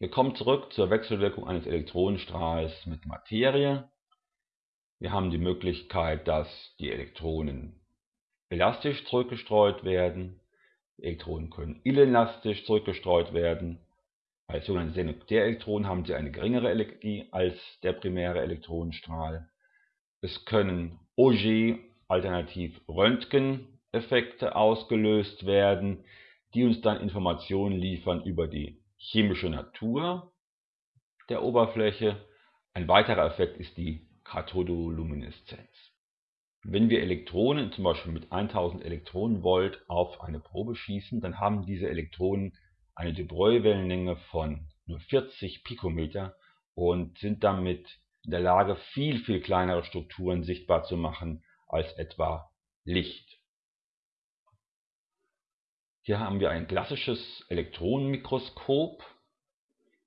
Wir kommen zurück zur Wechselwirkung eines Elektronenstrahls mit Materie. Wir haben die Möglichkeit, dass die Elektronen elastisch zurückgestreut werden. Die Elektronen können inelastisch zurückgestreut werden. Als sogenannte Sekundärelektronen haben sie eine geringere Energie als der primäre Elektronenstrahl. Es können Auger alternativ Röntgeneffekte ausgelöst werden, die uns dann Informationen liefern über die chemische Natur der Oberfläche. Ein weiterer Effekt ist die Kathodolumineszenz. Wenn wir Elektronen zum Beispiel mit 1000 Elektronenvolt auf eine Probe schießen, dann haben diese Elektronen eine de Broglie-Wellenlänge von nur 40 Pikometer und sind damit in der Lage, viel, viel kleinere Strukturen sichtbar zu machen als etwa Licht. Hier haben wir ein klassisches Elektronenmikroskop.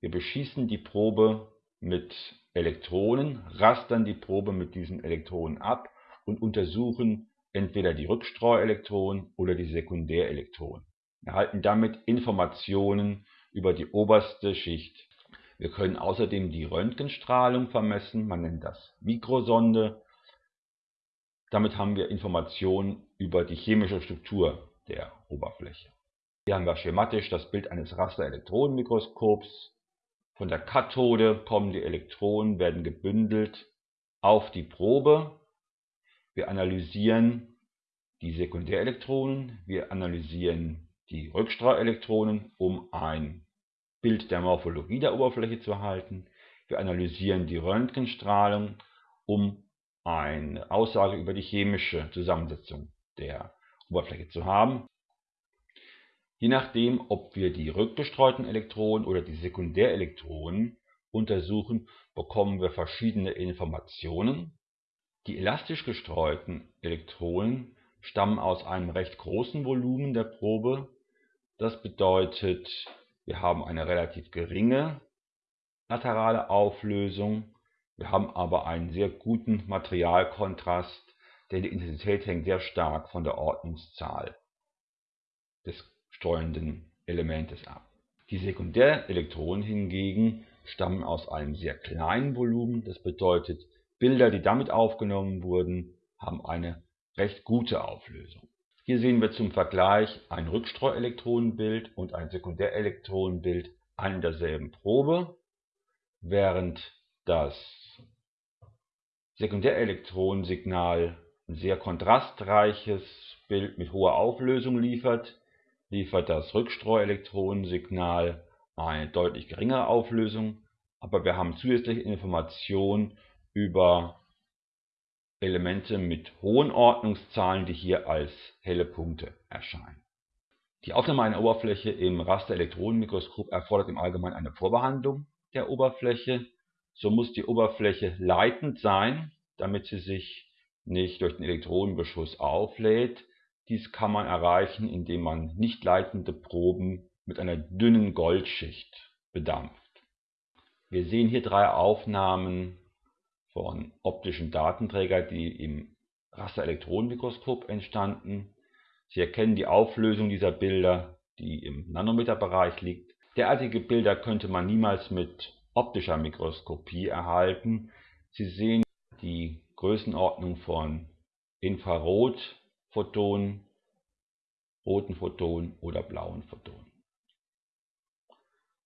Wir beschießen die Probe mit Elektronen, rastern die Probe mit diesen Elektronen ab und untersuchen entweder die Rückstreuelektronen oder die Sekundärelektronen. Wir erhalten damit Informationen über die oberste Schicht. Wir können außerdem die Röntgenstrahlung vermessen, man nennt das Mikrosonde. Damit haben wir Informationen über die chemische Struktur der Oberfläche. Hier haben wir schematisch das Bild eines Rasterelektronenmikroskops. Von der Kathode kommen die Elektronen, werden gebündelt auf die Probe. Wir analysieren die Sekundärelektronen, wir analysieren die Rückstrahlelektronen, um ein Bild der Morphologie der Oberfläche zu erhalten. Wir analysieren die Röntgenstrahlung, um eine Aussage über die chemische Zusammensetzung der Oberfläche zu haben. Je nachdem, ob wir die rückgestreuten Elektronen oder die Sekundärelektronen untersuchen, bekommen wir verschiedene Informationen. Die elastisch gestreuten Elektronen stammen aus einem recht großen Volumen der Probe. Das bedeutet, wir haben eine relativ geringe laterale Auflösung, wir haben aber einen sehr guten Materialkontrast, denn die Intensität hängt sehr stark von der Ordnungszahl des streuenden Elementes ab. Die Sekundärelektronen hingegen stammen aus einem sehr kleinen Volumen, das bedeutet, Bilder, die damit aufgenommen wurden, haben eine recht gute Auflösung. Hier sehen wir zum Vergleich ein Rückstreuelektronenbild und ein Sekundärelektronenbild an derselben Probe, während das Sekundärelektronensignal ein sehr kontrastreiches Bild mit hoher Auflösung liefert, liefert das Rückstreuelektronensignal eine deutlich geringere Auflösung, aber wir haben zusätzliche Informationen über Elemente mit hohen Ordnungszahlen, die hier als helle Punkte erscheinen. Die Aufnahme einer Oberfläche im Rasterelektronenmikroskop erfordert im Allgemeinen eine Vorbehandlung der Oberfläche. So muss die Oberfläche leitend sein, damit sie sich nicht durch den Elektronenbeschuss auflädt. Dies kann man erreichen, indem man nicht leitende Proben mit einer dünnen Goldschicht bedampft. Wir sehen hier drei Aufnahmen von optischen Datenträgern, die im Rasterelektronenmikroskop entstanden. Sie erkennen die Auflösung dieser Bilder, die im Nanometerbereich liegt. Derartige Bilder könnte man niemals mit optischer Mikroskopie erhalten. Sie sehen die Größenordnung von Infrarotphotonen, roten Photonen oder blauen Photonen.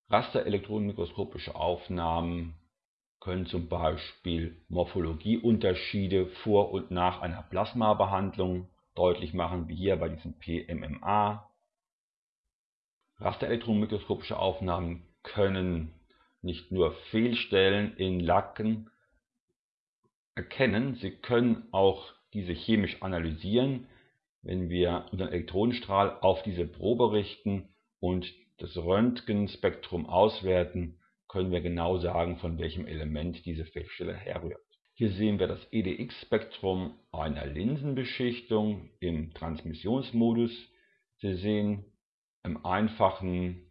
Rasterelektronenmikroskopische Aufnahmen können zum Beispiel Morphologieunterschiede vor und nach einer Plasmabehandlung deutlich machen, wie hier bei diesem PMMA. Rasterelektronenmikroskopische Aufnahmen können nicht nur Fehlstellen in Lacken erkennen, sie können auch diese chemisch analysieren, wenn wir unseren Elektronenstrahl auf diese Probe richten und das Röntgenspektrum auswerten, können wir genau sagen, von welchem Element diese Fehlstelle herrührt. Hier sehen wir das EDX-Spektrum einer Linsenbeschichtung im Transmissionsmodus. Sie sehen im einfachen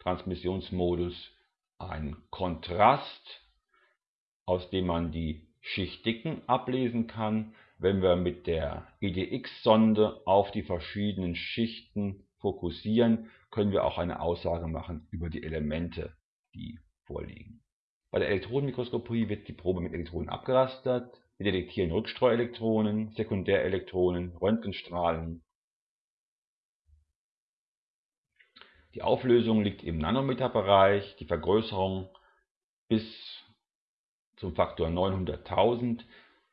Transmissionsmodus einen Kontrast, aus dem man die Schichtdicken ablesen kann. Wenn wir mit der EDX-Sonde auf die verschiedenen Schichten fokussieren, können wir auch eine Aussage machen über die Elemente die vorliegen. Bei der Elektronenmikroskopie wird die Probe mit Elektronen abgerastert. Wir detektieren Rückstreuelektronen, Sekundärelektronen, Röntgenstrahlen. Die Auflösung liegt im Nanometerbereich, die Vergrößerung bis zum Faktor 900.000.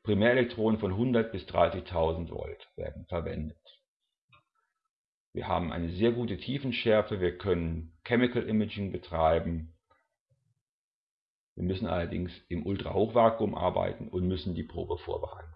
Primärelektronen von 100 bis 30.000 Volt werden verwendet. Wir haben eine sehr gute Tiefenschärfe, wir können Chemical Imaging betreiben. Wir müssen allerdings im Ultrahochvakuum arbeiten und müssen die Probe vorbereiten.